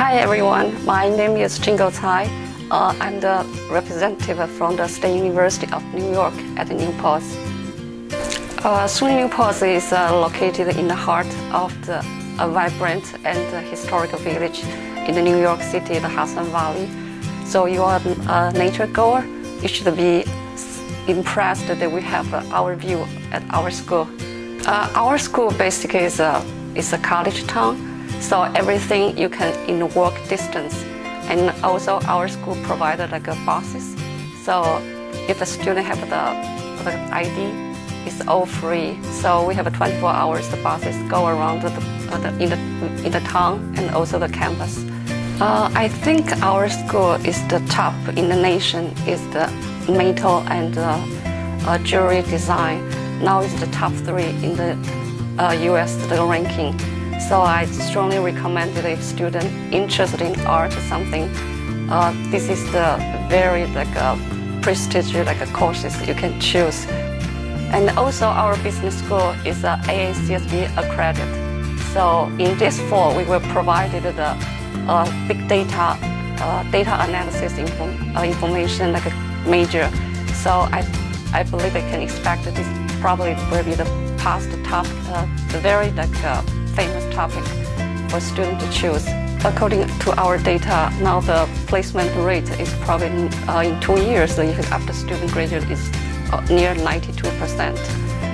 Hi everyone, my name is Jingo Cai. Uh, I'm the representative from the State University of New York at New Paltz. Uh, SUNY New Paltz is uh, located in the heart of the vibrant and historical village in the New York City, the Hudson Valley. So you are a nature goer, you should be impressed that we have uh, our view at our school. Uh, our school basically is a, is a college town, so everything you can in walk distance. And also our school provided like buses. So if a student have the, the ID, it's all free. So we have 24 hours the buses go around the, the, in, the, in the town and also the campus. Uh, I think our school is the top in the nation, is the metal and uh, uh, jewelry design. Now it's the top three in the US uh, the ranking. So I strongly recommend that if student interested in art or something, uh, this is the very like uh, prestigious like a courses you can choose. And also our business school is uh, AACSB accredited. So in this fall, we will provide the uh, big data, uh, data analysis info, uh, information like a major. So I, I believe I can expect that this probably will be the past uh, the very like uh, famous topic for students to choose. According to our data, now the placement rate is probably uh, in two years, after student graduate is uh, near 92%.